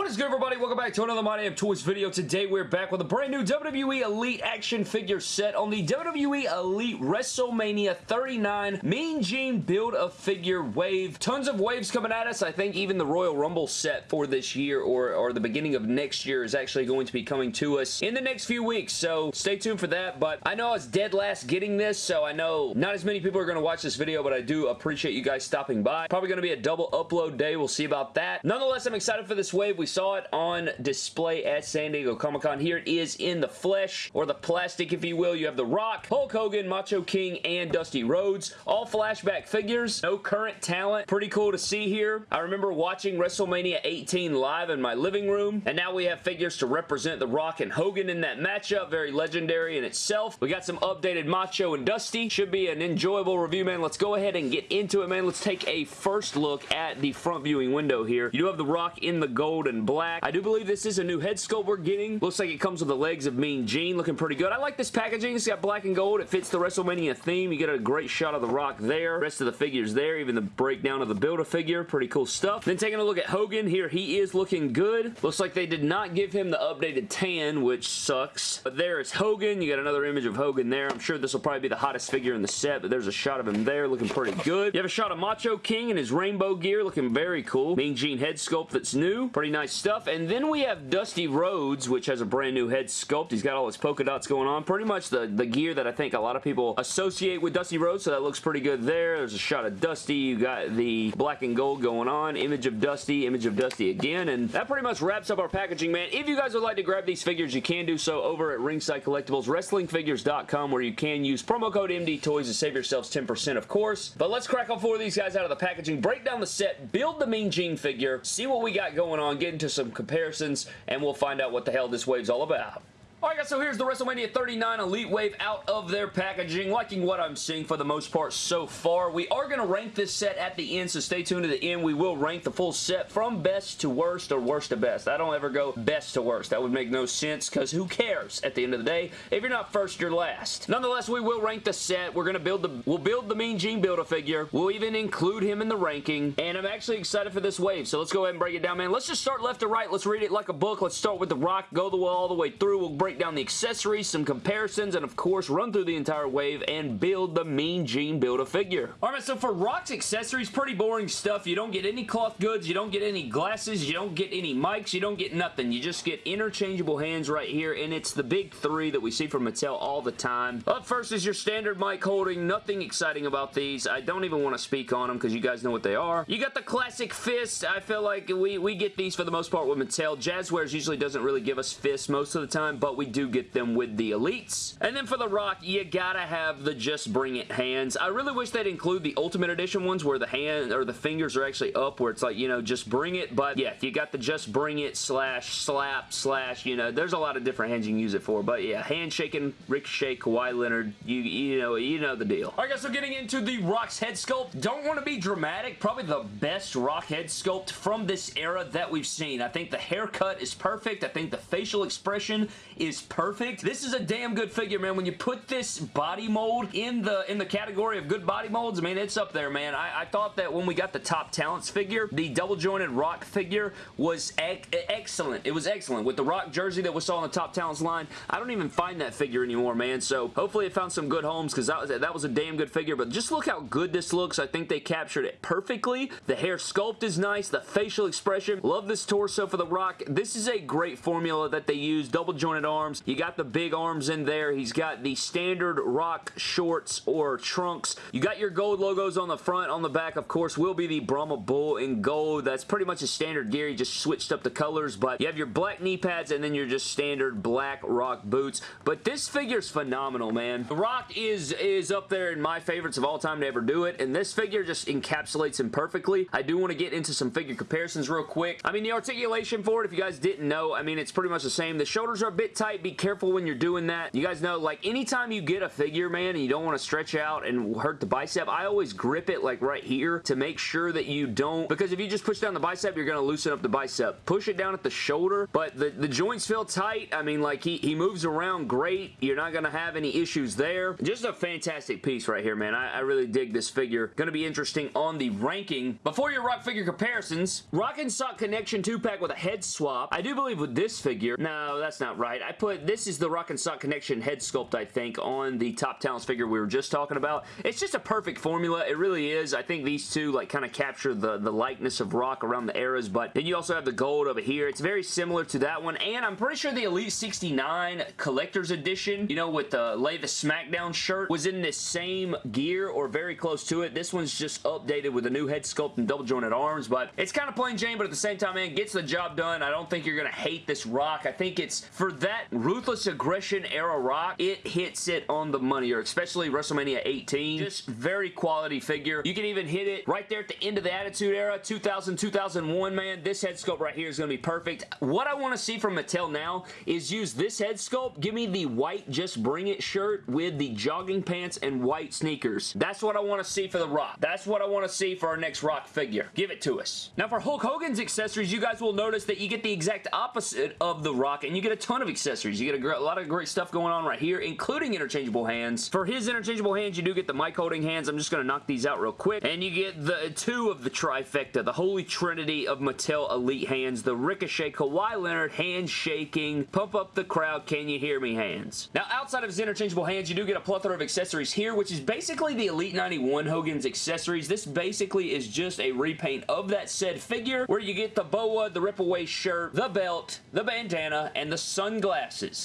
What is good, everybody? Welcome back to another My Damn Toys video. Today, we're back with a brand new WWE Elite action figure set on the WWE Elite WrestleMania 39 Mean Gene Build-A-Figure wave. Tons of waves coming at us. I think even the Royal Rumble set for this year or, or the beginning of next year is actually going to be coming to us in the next few weeks, so stay tuned for that. But I know I was dead last getting this, so I know not as many people are going to watch this video, but I do appreciate you guys stopping by. Probably going to be a double upload day. We'll see about that. Nonetheless, I'm excited for this wave. We saw it on display at San Diego Comic-Con. Here it is in the flesh, or the plastic, if you will. You have The Rock, Hulk Hogan, Macho King, and Dusty Rhodes. All flashback figures. No current talent. Pretty cool to see here. I remember watching WrestleMania 18 live in my living room, and now we have figures to represent The Rock and Hogan in that matchup. Very legendary in itself. We got some updated Macho and Dusty. Should be an enjoyable review, man. Let's go ahead and get into it, man. Let's take a first look at the front viewing window here. You do have The Rock in the gold black black. I do believe this is a new head sculpt we're getting. Looks like it comes with the legs of Mean Gene. Looking pretty good. I like this packaging. It's got black and gold. It fits the WrestleMania theme. You get a great shot of The Rock there. Rest of the figures there. Even the breakdown of the Build-A-Figure. Pretty cool stuff. Then taking a look at Hogan. Here he is looking good. Looks like they did not give him the updated tan, which sucks. But there is Hogan. You got another image of Hogan there. I'm sure this will probably be the hottest figure in the set, but there's a shot of him there looking pretty good. You have a shot of Macho King in his rainbow gear looking very cool. Mean Gene head sculpt that's new. Pretty nice stuff. And then we have Dusty Rhodes, which has a brand new head sculpt. He's got all his polka dots going on. Pretty much the, the gear that I think a lot of people associate with Dusty Rhodes, so that looks pretty good there. There's a shot of Dusty. You got the black and gold going on. Image of Dusty, image of Dusty again, and that pretty much wraps up our packaging, man. If you guys would like to grab these figures, you can do so over at Ringside Collectibles, WrestlingFigures.com, where you can use promo code MD Toys to save yourselves 10%, of course. But let's crack all four of these guys out of the packaging, break down the set, build the Mean Gene figure, see what we got going on, get into some comparisons, and we'll find out what the hell this wave's all about. Alright guys, so here's the WrestleMania 39 Elite Wave out of their packaging. Liking what I'm seeing for the most part so far. We are going to rank this set at the end, so stay tuned to the end. We will rank the full set from best to worst or worst to best. I don't ever go best to worst. That would make no sense because who cares at the end of the day? If you're not first, you're last. Nonetheless, we will rank the set. We're going to build the we'll build the Mean Gene Build-A-Figure. We'll even include him in the ranking, and I'm actually excited for this wave, so let's go ahead and break it down, man. Let's just start left to right. Let's read it like a book. Let's start with The Rock, go the all the way through. We'll break down the accessories some comparisons, and of course run through the entire wave and build the Mean Gene Build-A-Figure. Alright, so for Rock's accessories, pretty boring stuff. You don't get any cloth goods, you don't get any glasses, you don't get any mics, you don't get nothing. You just get interchangeable hands right here, and it's the big three that we see from Mattel all the time. Up first is your standard mic holding. Nothing exciting about these. I don't even want to speak on them because you guys know what they are. You got the classic fist. I feel like we, we get these for the most part with Mattel. Jazwares usually doesn't really give us fists most of the time, but we do get them with the Elites. And then for the Rock, you gotta have the Just Bring It hands. I really wish they'd include the Ultimate Edition ones where the hand or the fingers are actually up where it's like, you know, just bring it. But yeah, you got the Just Bring It slash slap slash, you know, there's a lot of different hands you can use it for. But yeah, handshaking, Ricochet, Kawhi Leonard, you, you know, you know the deal. Alright guys, so getting into the Rock's head sculpt. Don't want to be dramatic. Probably the best Rock head sculpt from this era that we've seen. I think the haircut is perfect. I think the facial expression is perfect. This is a damn good figure, man. When you put this body mold in the in the category of good body molds, I mean, it's up there, man. I, I thought that when we got the Top Talents figure, the double jointed Rock figure was excellent. It was excellent. With the Rock jersey that we saw on the Top Talents line, I don't even find that figure anymore, man. So hopefully it found some good homes because that was, that was a damn good figure. But just look how good this looks. I think they captured it perfectly. The hair sculpt is nice. The facial expression. Love this torso for the Rock. This is a great formula that they use. Double jointed arms. You got the big arms in there. He's got the standard rock shorts or trunks. You got your gold logos on the front. On the back, of course, will be the Brahma Bull in gold. That's pretty much a standard gear. He just switched up the colors, but you have your black knee pads and then your just standard black rock boots. But this figure's phenomenal, man. The Rock is, is up there in my favorites of all time to ever do it, and this figure just encapsulates him perfectly. I do want to get into some figure comparisons real quick. I mean, the articulation for it, if you guys didn't know, I mean, it's pretty much the same. The shoulders are a bit tight tight. Be careful when you're doing that. You guys know, like, anytime you get a figure, man, and you don't want to stretch out and hurt the bicep, I always grip it, like, right here to make sure that you don't, because if you just push down the bicep, you're going to loosen up the bicep. Push it down at the shoulder, but the, the joints feel tight. I mean, like, he, he moves around great. You're not going to have any issues there. Just a fantastic piece right here, man. I, I really dig this figure. Going to be interesting on the ranking. Before your Rock figure comparisons, Rock and Sock Connection 2-pack with a head swap. I do believe with this figure, no, that's not right. I put, this is the Rock and Sock Connection head sculpt, I think, on the Top Talents figure we were just talking about. It's just a perfect formula. It really is. I think these two, like, kind of capture the, the likeness of Rock around the eras, but then you also have the gold over here. It's very similar to that one, and I'm pretty sure the Elite 69 Collector's Edition, you know, with the Lay the SmackDown shirt, was in this same gear or very close to it. This one's just updated with a new head sculpt and double jointed arms, but it's kind of plain Jane, but at the same time, man, gets the job done. I don't think you're going to hate this Rock. I think it's, for that Ruthless Aggression era Rock, it hits it on the money, or especially WrestleMania 18. Just very quality figure. You can even hit it right there at the end of the Attitude Era, 2000, 2001, man. This head sculpt right here is going to be perfect. What I want to see from Mattel now is use this head sculpt. Give me the white Just Bring It shirt with the jogging pants and white sneakers. That's what I want to see for The Rock. That's what I want to see for our next Rock figure. Give it to us. Now for Hulk Hogan's accessories, you guys will notice that you get the exact opposite of The Rock and you get a ton of accessories. You get a, a lot of great stuff going on right here, including interchangeable hands. For his interchangeable hands, you do get the mic holding hands. I'm just going to knock these out real quick. And you get the two of the trifecta, the holy trinity of Mattel Elite hands, the Ricochet Kawhi Leonard handshaking, pump up the crowd, can you hear me hands. Now outside of his interchangeable hands, you do get a plethora of accessories here, which is basically the Elite 91 Hogan's accessories. This basically is just a repaint of that said figure, where you get the boa, the rip-away shirt, the belt, the bandana, and the sunglasses.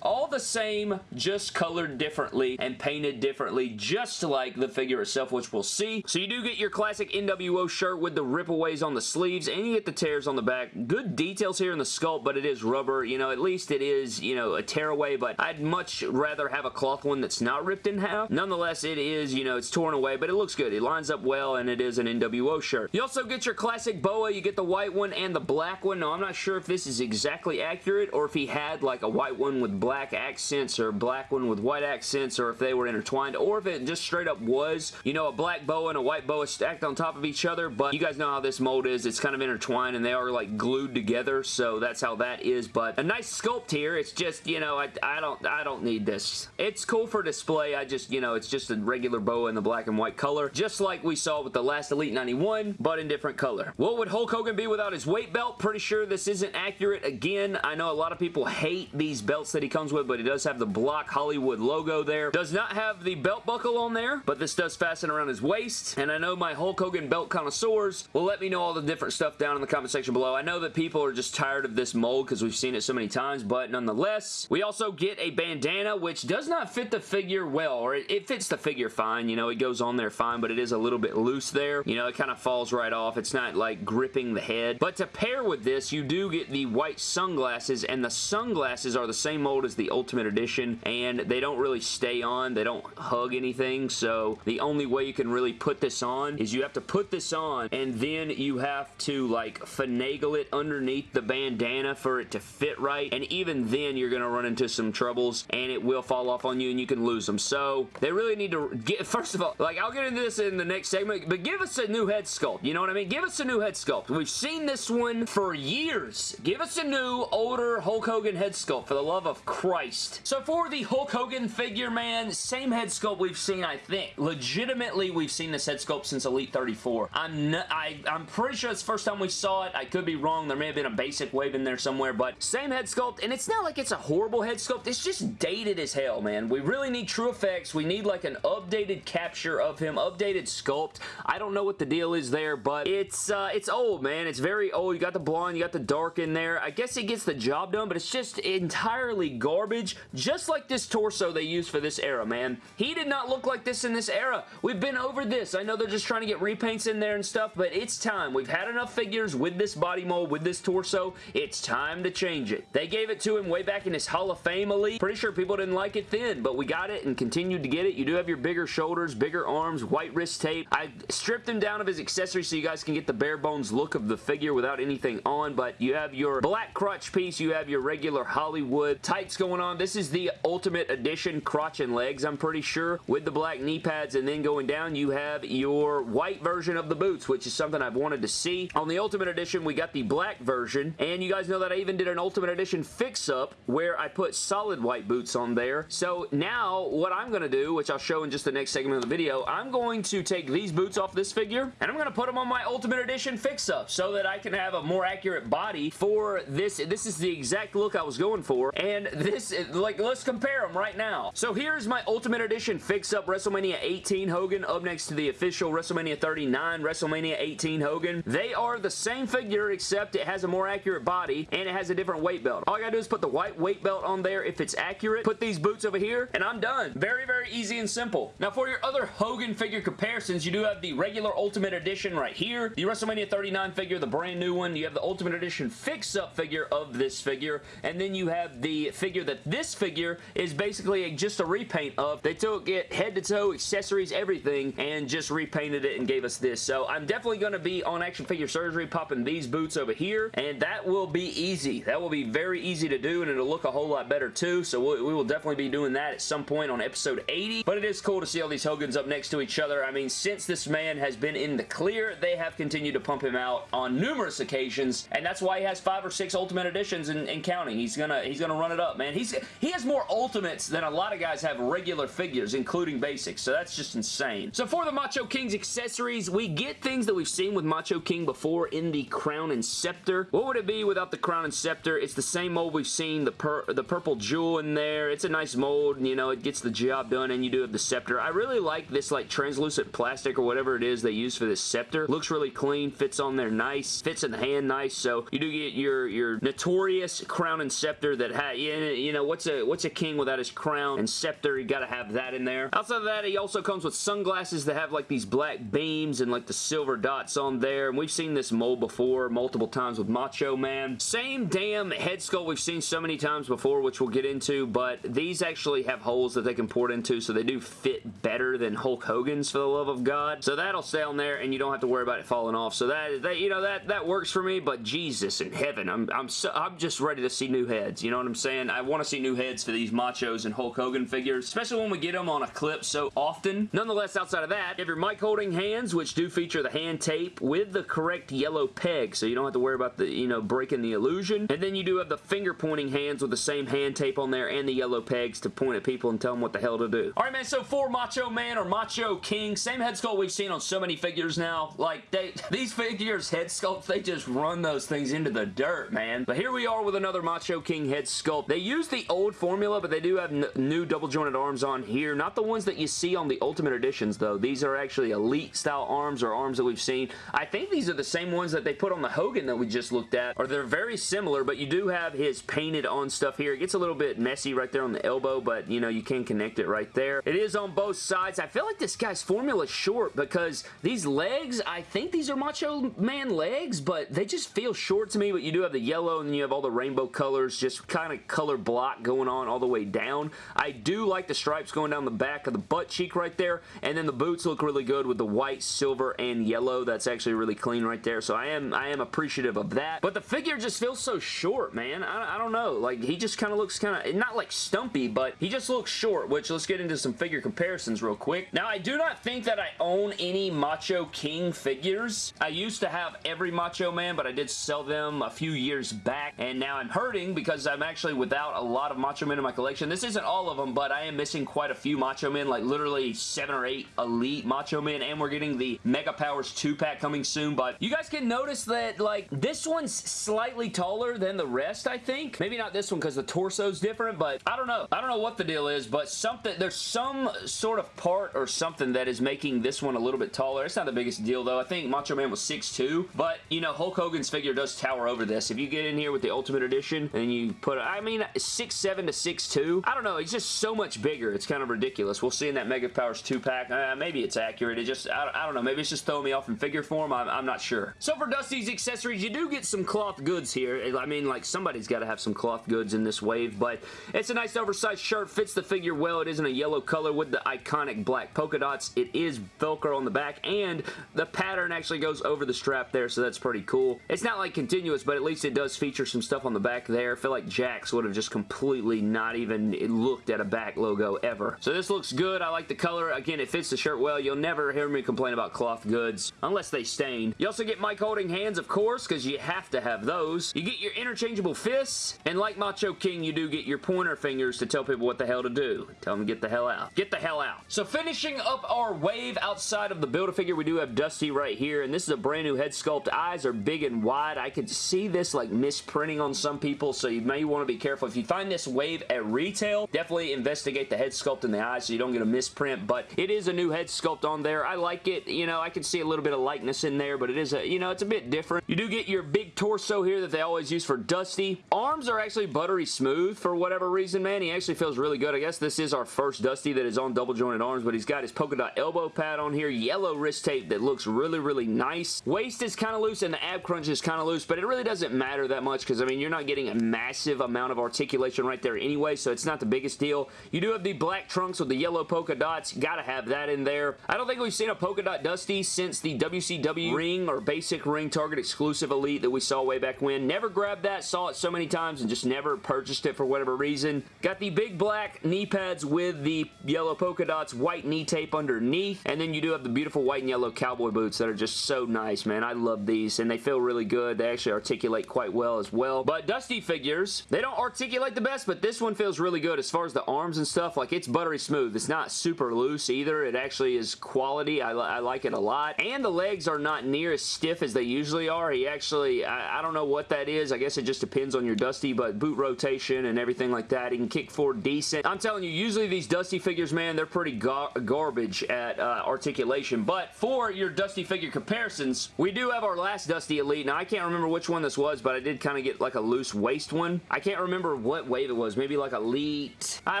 All the same, just colored differently and painted differently, just like the figure itself, which we'll see. So you do get your classic NWO shirt with the rip-aways on the sleeves, and you get the tears on the back. Good details here in the sculpt, but it is rubber. You know, at least it is, you know, a tearaway, but I'd much rather have a cloth one that's not ripped in half. Nonetheless, it is, you know, it's torn away, but it looks good. It lines up well, and it is an NWO shirt. You also get your classic boa. You get the white one and the black one. Now, I'm not sure if this is exactly accurate, or if he had, like, a white one with black accents, or black one with white accents, or if they were intertwined, or if it just straight up was, you know, a black boa and a white boa stacked on top of each other, but you guys know how this mold is. It's kind of intertwined, and they are, like, glued together, so that's how that is, but a nice sculpt here. It's just, you know, I, I don't I don't need this. It's cool for display. I just, you know, it's just a regular boa in the black and white color, just like we saw with the last Elite 91, but in different color. What would Hulk Hogan be without his weight belt? Pretty sure this isn't accurate. Again, I know a lot of people hate these belts that he comes with, but he does have the Block Hollywood logo there. Does not have the belt buckle on there, but this does fasten around his waist, and I know my Hulk Hogan belt connoisseurs will let me know all the different stuff down in the comment section below. I know that people are just tired of this mold because we've seen it so many times, but nonetheless, we also get a bandana, which does not fit the figure well, or it, it fits the figure fine. You know, it goes on there fine, but it is a little bit loose there. You know, it kind of falls right off. It's not like gripping the head. But to pair with this, you do get the white sunglasses, and the sunglasses are the same mold as the Ultimate Edition, and they don't really stay on. They don't hug anything, so the only way you can really put this on is you have to put this on, and then you have to, like, finagle it underneath the bandana for it to fit right, and even then, you're going to run into some troubles, and it will fall off on you, and you can lose them. So, they really need to get, first of all, like, I'll get into this in the next segment, but give us a new head sculpt, you know what I mean? Give us a new head sculpt. We've seen this one for years. Give us a new, older Hulk Hogan head sculpt, for the love of Christ. So, for the Hulk Hogan figure, man, same head sculpt we've seen, I think. Legitimately, we've seen this head sculpt since Elite 34. I'm I, I'm pretty sure it's the first time we saw it. I could be wrong. There may have been a basic wave in there somewhere, but same head sculpt, and it's not like it's a horrible head sculpt. It's just dated as hell, man. We really need TrueFX. We need like an updated capture of him, updated sculpt. I don't know what the deal is there, but it's uh, it's old, man. It's very old. You got the blonde, you got the dark in there. I guess it gets the job done, but it's just entirely garbage, just like this torso they used for this era, man. He did not look like this in this era. We've been over this. I know they're just trying to get repaints in there and stuff, but it's time. We've had enough figures with this body mold, with this torso. It's time to change it. They gave it to him way back in his Hall of Fame Elite. Pretty sure people didn't like it then, but we got it and continued to get it. You do have your bigger shoulders, bigger arms, white wrist tape. I stripped him down of his accessories so you guys can get the bare bones look of the figure without anything on, but you have your black crutch piece, you have your regular Hollywood solid tights going on. This is the Ultimate Edition crotch and legs, I'm pretty sure, with the black knee pads, and then going down, you have your white version of the boots, which is something I've wanted to see. On the Ultimate Edition, we got the black version, and you guys know that I even did an Ultimate Edition fix-up where I put solid white boots on there. So now, what I'm going to do, which I'll show in just the next segment of the video, I'm going to take these boots off this figure, and I'm going to put them on my Ultimate Edition fix-up so that I can have a more accurate body for this. This is the exact look I was going for, and this, like, let's compare them right now. So here's my Ultimate Edition fix-up WrestleMania 18 Hogan up next to the official WrestleMania 39 WrestleMania 18 Hogan. They are the same figure except it has a more accurate body and it has a different weight belt. All I gotta do is put the white weight belt on there if it's accurate, put these boots over here, and I'm done. Very, very easy and simple. Now for your other Hogan figure comparisons, you do have the regular Ultimate Edition right here, the WrestleMania 39 figure, the brand new one, you have the Ultimate Edition fix-up figure of this figure, and then you have the figure that this figure is basically just a repaint of. They took it head to toe, accessories, everything, and just repainted it and gave us this. So I'm definitely going to be on Action Figure Surgery popping these boots over here, and that will be easy. That will be very easy to do, and it'll look a whole lot better too, so we, we will definitely be doing that at some point on episode 80, but it is cool to see all these Hogans up next to each other. I mean, since this man has been in the clear, they have continued to pump him out on numerous occasions, and that's why he has five or six Ultimate Editions and counting. He's gonna he's gonna run it up, man. He's He has more Ultimates than a lot of guys have regular figures, including basics, so that's just insane. So for the Macho King's accessories, we get things that we've seen with Macho King before in the Crown and Scepter. What would it be without the Crown and Scepter? It's the same mold we've seen, the, the purple jewel in there. It's a nice mold, you know, it gets the job done, and you do have the Scepter. I really like this like translucent plastic or whatever it is they use for this Scepter. Looks really clean, fits on there nice, fits in the hand nice, so you do get your, your notorious Crown and Scepter that, ha you know, what's a, what's a king without his crown and scepter? You gotta have that in there. Outside of that, he also comes with sunglasses that have like these black beams and like the silver dots on there, and we've seen this mold before multiple times with Macho Man. Same damn head sculpt we've seen so many times before, which we'll get into, but these actually have holes that they can port into, so they do fit better than Hulk Hogan's, for the love of God. So that'll stay on there, and you don't have to worry about it falling off. So that, that you know, that that works for me, but Jesus in heaven, I'm, I'm, so, I'm just ready to see new heads, you know what I'm saying? I want to see new heads for these Machos and Hulk Hogan figures, especially when we get them on a clip so often. Nonetheless, outside of that, you have your mic holding hands, which do feature the hand tape with the correct yellow peg, so you don't have to worry about the, you know, breaking the illusion. And then you do have the finger pointing hands with the same hand tape on there and the yellow pegs to point at people and tell them what the hell to do. Alright, man, so for Macho Man or Macho King, same head sculpt we've seen on so many figures now. Like, they, these figures, head sculpts, they just run those things into the dirt, man. But here we are with another Macho King head sculpt. They use the old formula, but they do have new double jointed arms on here. Not the ones that you see on the Ultimate Editions, though. These are actually Elite style arms or arms that we've seen. I think these are the same ones that they put on the Hogan that we just looked at, or they're very similar, but you do have his painted on stuff here. It gets a little bit messy right there on the elbow, but, you know, you can connect it right there. It is on both sides. I feel like this guy's formula is short because these legs, I think these are Macho Man legs, but they just feel short to me, but you do have the yellow and you have all the rainbow colors, just kind of color block going on all the way down. I do like the stripes going down the back of the butt cheek right there, and then the boots look really good with the white, silver, and yellow. That's actually really clean right there, so I am I am appreciative of that. But the figure just feels so short, man. I, I don't know. Like, he just kind of looks kind of, not like stumpy, but he just looks short, which let's get into some figure comparisons real quick. Now, I do not think that I own any Macho King figures. I used to have every Macho Man, but I did sell them a few years back, and now I'm hurting because I'm actually without a lot of Macho Men in my collection. This isn't all of them, but I am missing quite a few Macho Men, like literally seven or eight Elite Macho Men, and we're getting the Mega Powers 2-pack coming soon, but you guys can notice that, like, this one's slightly taller than the rest, I think. Maybe not this one because the torso's different, but I don't know. I don't know what the deal is, but something, there's some sort of part or something that is making this one a little bit taller. It's not the biggest deal, though. I think Macho Man was 6'2", but, you know, Hulk Hogan's figure does tower over this. If you get in here with the Ultimate Edition and you put, I mean, 6'7 to 6'2", I don't know. He's just so much bigger. It's kind of ridiculous. We'll see in that Mega Powers 2-pack. Uh, maybe it's accurate. It just, I, I, don't know. Maybe it's just throwing me off in figure form. I'm, I'm not sure. So for Dusty's accessories, you do get some cloth goods here. I mean, like, somebody's got to have some cloth goods in this wave, but it's a nice oversized shirt. Fits the figure well. It isn't a yellow color with the iconic black polka dots. It is Velcro on the back, and the pattern actually goes over the strap there, so that's pretty cool. It's not, like, continuous, but at least it does feature some stuff on the back there. I feel like Jack Jakks would have just completely not even looked at a back logo ever. So this looks good. I like the color. Again, it fits the shirt well. You'll never hear me complain about cloth goods unless they stain. You also get mic holding hands, of course, because you have to have those. You get your interchangeable fists, and like Macho King, you do get your pointer fingers to tell people what the hell to do. Tell them to get the hell out. Get the hell out. So finishing up our wave outside of the Build-A-Figure, we do have Dusty right here, and this is a brand new head sculpt. Eyes are big and wide. I could see this like misprinting on some people, so you may want to be careful. If you find this wave at retail, definitely investigate the head sculpt in the eyes so you don't get a misprint, but it is a new head sculpt on there. I like it. You know, I can see a little bit of likeness in there, but it is a, you know, it's a bit different. You do get your big torso here that they always use for Dusty. Arms are actually buttery smooth for whatever reason, man. He actually feels really good. I guess this is our first Dusty that is on double jointed arms, but he's got his polka dot elbow pad on here, yellow wrist tape that looks really, really nice. Waist is kind of loose and the ab crunch is kind of loose, but it really doesn't matter that much because, I mean, you're not getting a massive amount of articulation right there anyway, so it's not the biggest deal. You do have the black trunks with the yellow polka dots. Gotta have that in there. I don't think we've seen a polka dot Dusty since the WCW ring or basic ring Target exclusive Elite that we saw way back when. Never grabbed that, saw it so many times and just never purchased it for whatever reason. Got the big black knee pads with the yellow polka dots, white knee tape underneath, and then you do have the beautiful white and yellow cowboy boots that are just so nice, man. I love these, and they feel really good. They actually articulate quite well as well. But Dusty figures, they don't articulate the best, but this one feels really good as far as the arms and stuff. Like, it's buttery smooth. It's not super loose either. It actually is quality. I, I like it a lot. And the legs are not near as stiff as they usually are. He actually, I, I don't know what that is. I guess it just depends on your Dusty, but boot rotation and everything like that. He can kick forward decent. I'm telling you, usually these Dusty figures, man, they're pretty gar garbage at uh, articulation. But for your Dusty figure comparisons, we do have our last Dusty Elite. Now, I can't remember which one this was, but I did kind of get like a loose waist one. I can't remember what wave it was. Maybe like Elite. I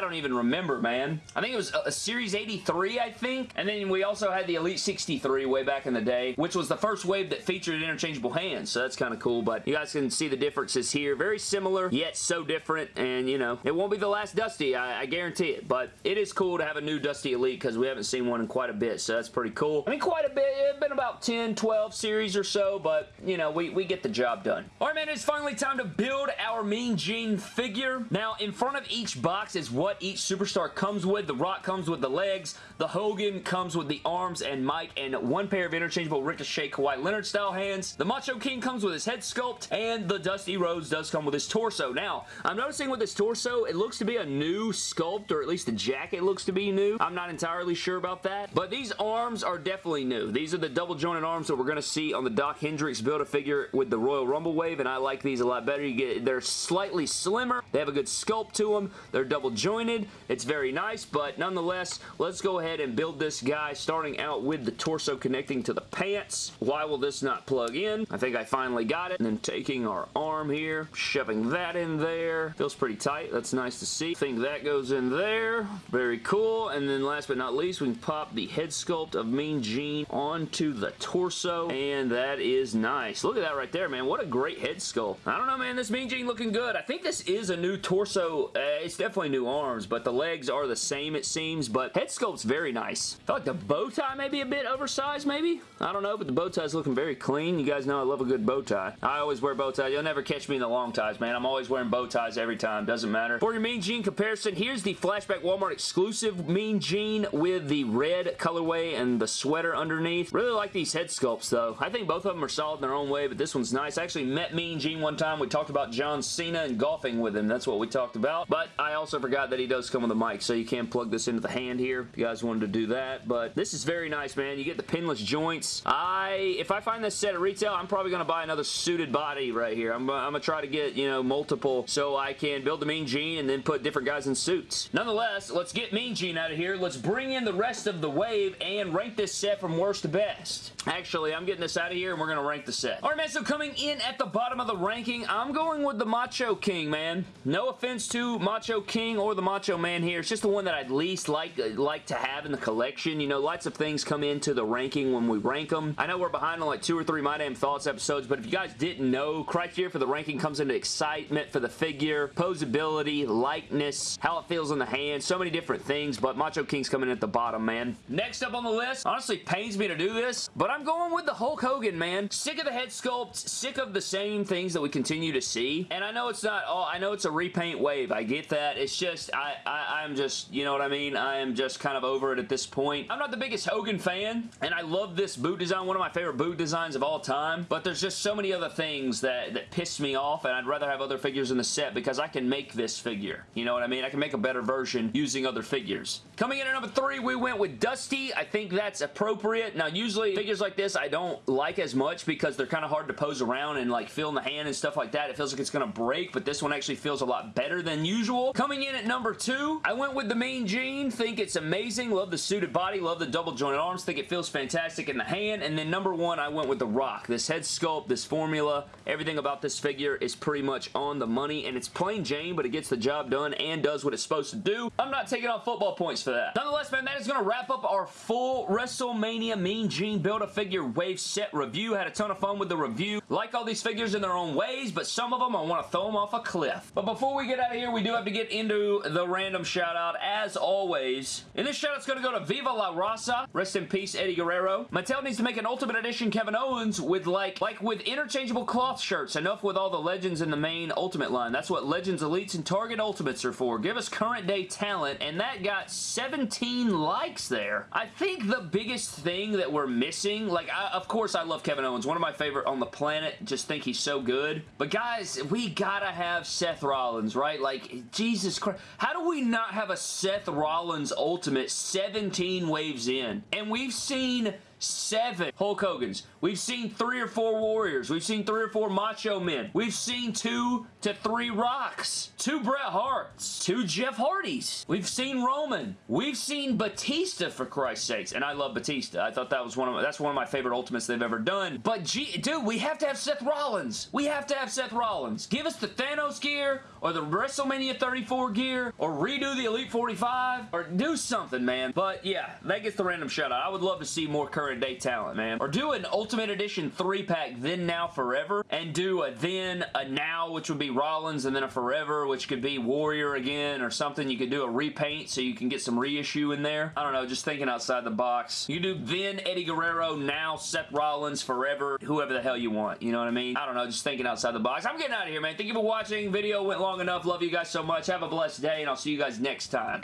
don't even remember, man. I think it was a, a Series 83, I think. And then we also had the Elite 63 way back in the day, which was the first wave that featured interchangeable hands. So that's kind of cool. But you guys can see the differences here. Very similar, yet so different. And, you know, it won't be the last Dusty. I, I guarantee it. But it is cool to have a new Dusty Elite because we haven't seen one in quite a bit. So that's pretty cool. I mean, quite a bit. It's been about 10, 12 series or so. But, you know, we, we get the job done. All right, man. It's finally time to build our Mean Gene figure. Now, in front of each box is what each superstar comes with. The Rock comes with the legs. The Hogan comes with the arms and mic and one pair of interchangeable Ricochet Kawhi Leonard style hands. The Macho King comes with his head sculpt and the Dusty Rhodes does come with his torso. Now, I'm noticing with this torso, it looks to be a new sculpt or at least the jacket looks to be new. I'm not entirely sure about that, but these arms are definitely new. These are the double jointed arms that we're going to see on the Doc Hendrix Build-A-Figure with the Royal Rumble wave and I like these a lot better. You get They're slightly slimmer. They have a good sculpt to them. They're double jointed. It's very nice, but nonetheless, let's go ahead and build this guy starting out with the torso connecting to the pants. Why will this not plug in? I think I finally got it. And then taking our arm here, shoving that in there. Feels pretty tight. That's nice to see. I think that goes in there. Very cool. And then last but not least, we can pop the head sculpt of Mean Gene onto the torso. And that is nice. Look at that right there, man. What a great head sculpt. I don't know, man. This Mean Gene looking good. I think this is a new torso. Uh, it's definitely new arms, but the legs are the same, it seems. But head sculpt's very nice. I feel like the bow tie may be a bit oversized, maybe? I don't know, but the bow tie's looking very clean. You guys know I love a good bow tie. I always wear bow ties. You'll never catch me in the long ties, man. I'm always wearing bow ties every time. Doesn't matter. For your Mean Gene comparison, here's the Flashback Walmart exclusive Mean Gene with the red colorway and the sweater underneath. Really like these head sculpts, though. I think both of them are solid in their own way, but this one's nice. I actually met Mean Gene one time. We talked about John Cena and golfing with him. That's what we talked about. But I also forgot that he does come with a mic, so you can plug this into the hand here if you guys wanted to do that. But this is very nice, man. You get the pinless joints. I, if I find this set at retail, I'm probably going to buy another suited body right here. I'm, I'm going to try to get, you know, multiple so I can build the Mean Gene and then put different guys in suits. Nonetheless, let's get Mean Gene out of here. Let's bring in the rest of the wave and rank this set from worst to best. Actually, I'm getting this out of here and we're going to rank the set. All right, man, so coming in at the bottom of the ranking, I'm going with the Macho King, man. No offense to Macho King or the Macho Man here. It's just the one that I'd least like, like to have in the collection. You know, lots of things come into the ranking when we rank them. I know we're behind on like two or three My Damn Thoughts episodes, but if you guys didn't know, criteria for the ranking comes into excitement for the figure, posability, likeness, how it feels in the hand, so many different things, but Macho King's coming at the bottom, man. Next up on the list, honestly pains me to do this, but I'm going with the Hulk Hogan, man. Sick of the head sculpt, sick of the same things that we continue to see, and I know it's not not all, I know it's a repaint wave. I get that. It's just, I, I, I'm just, you know what I mean? I am just kind of over it at this point. I'm not the biggest Hogan fan, and I love this boot design, one of my favorite boot designs of all time, but there's just so many other things that, that piss me off, and I'd rather have other figures in the set because I can make this figure. You know what I mean? I can make a better version using other figures. Coming in at number three, we went with Dusty. I think that's appropriate. Now, usually figures like this I don't like as much because they're kind of hard to pose around and like feel in the hand and stuff like that. It feels like it's going to break, but this one actually feels a lot better than usual. Coming in at number two, I went with the Mean Gene. Think it's amazing. Love the suited body. Love the double jointed arms. Think it feels fantastic in the hand. And then number one, I went with the Rock. This head sculpt, this formula, everything about this figure is pretty much on the money. And it's plain Jane, but it gets the job done and does what it's supposed to do. I'm not taking off football points for that. Nonetheless, man, that is going to wrap up our full WrestleMania Mean Gene Build-A-Figure Wave set review. Had a ton of fun with the review. Like all these figures in their own ways, but some of them I want to throw them off a cliff. But before we get out of here, we do have to get into the random shout out as always. And this shout out's going to go to Viva La Raza. Rest in peace, Eddie Guerrero. Mattel needs to make an Ultimate Edition Kevin Owens with like, like with interchangeable cloth shirts. Enough with all the Legends in the main Ultimate line. That's what Legends Elites and Target Ultimates are for. Give us current day talent, and that got 17 likes there. I think the biggest thing that we're missing, like, I, of course I love Kevin Owens, one of my favorite on the planet, just think he's so good. But guys, we gotta have Seth Rollins, right? Like, Jesus Christ. How do we not have a Seth Rollins Ultimate 17 waves in? And we've seen seven Hulk Hogan's. We've seen three or four Warriors. We've seen three or four Macho Men. We've seen two to three Rocks. Two Bret Harts. Two Jeff Hardys. We've seen Roman. We've seen Batista, for Christ's sakes. And I love Batista. I thought that was one of my, that's one of my favorite Ultimates they've ever done. But dude, we have to have Seth Rollins. We have to have Seth Rollins. Give us the Thanos gear or the WrestleMania 34 gear or redo the Elite 45 or do something, man. But yeah, that gets the random shout out. I would love to see more current day talent, man. Or do an Ultimate Edition 3-pack then, now, forever and do a then, a now, which would be Rollins and then a forever, which could be Warrior again or something. You could do a repaint so you can get some reissue in there. I don't know, just thinking outside the box. You do then Eddie Guerrero, now Seth Rollins, forever, whoever the hell you want. You know what I mean? I don't know, just thinking outside the box. I'm getting out of here, man. Thank you for watching. Video went long enough. Love you guys so much. Have a blessed day, and I'll see you guys next time.